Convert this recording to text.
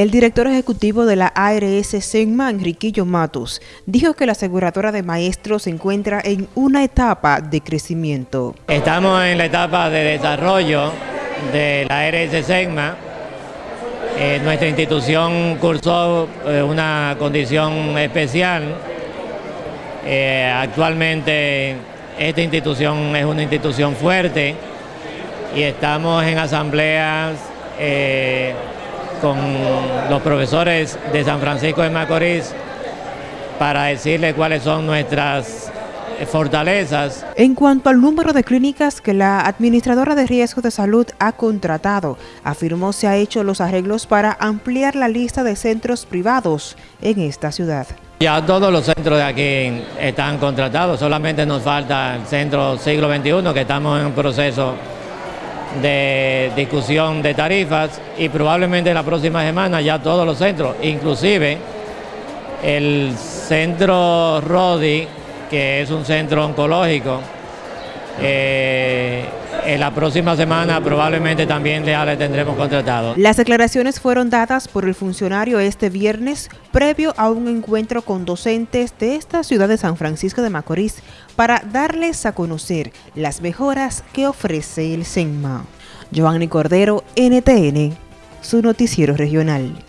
El director ejecutivo de la ARS Senma, Enriquillo Matos, dijo que la aseguradora de maestros se encuentra en una etapa de crecimiento. Estamos en la etapa de desarrollo de la ARS Senma. Eh, nuestra institución cursó eh, una condición especial. Eh, actualmente esta institución es una institución fuerte y estamos en asambleas con los profesores de San Francisco de Macorís para decirles cuáles son nuestras fortalezas. En cuanto al número de clínicas que la administradora de riesgo de salud ha contratado, afirmó se ha hecho los arreglos para ampliar la lista de centros privados en esta ciudad. Ya todos los centros de aquí están contratados, solamente nos falta el centro siglo XXI que estamos en un proceso de discusión de tarifas y probablemente la próxima semana ya todos los centros, inclusive el centro Rodi, que es un centro oncológico, eh, en la próxima semana probablemente también ya le tendremos contratado. Las declaraciones fueron dadas por el funcionario este viernes previo a un encuentro con docentes de esta ciudad de San Francisco de Macorís para darles a conocer las mejoras que ofrece el SENMA. Giovanni Cordero, NTN, su noticiero regional.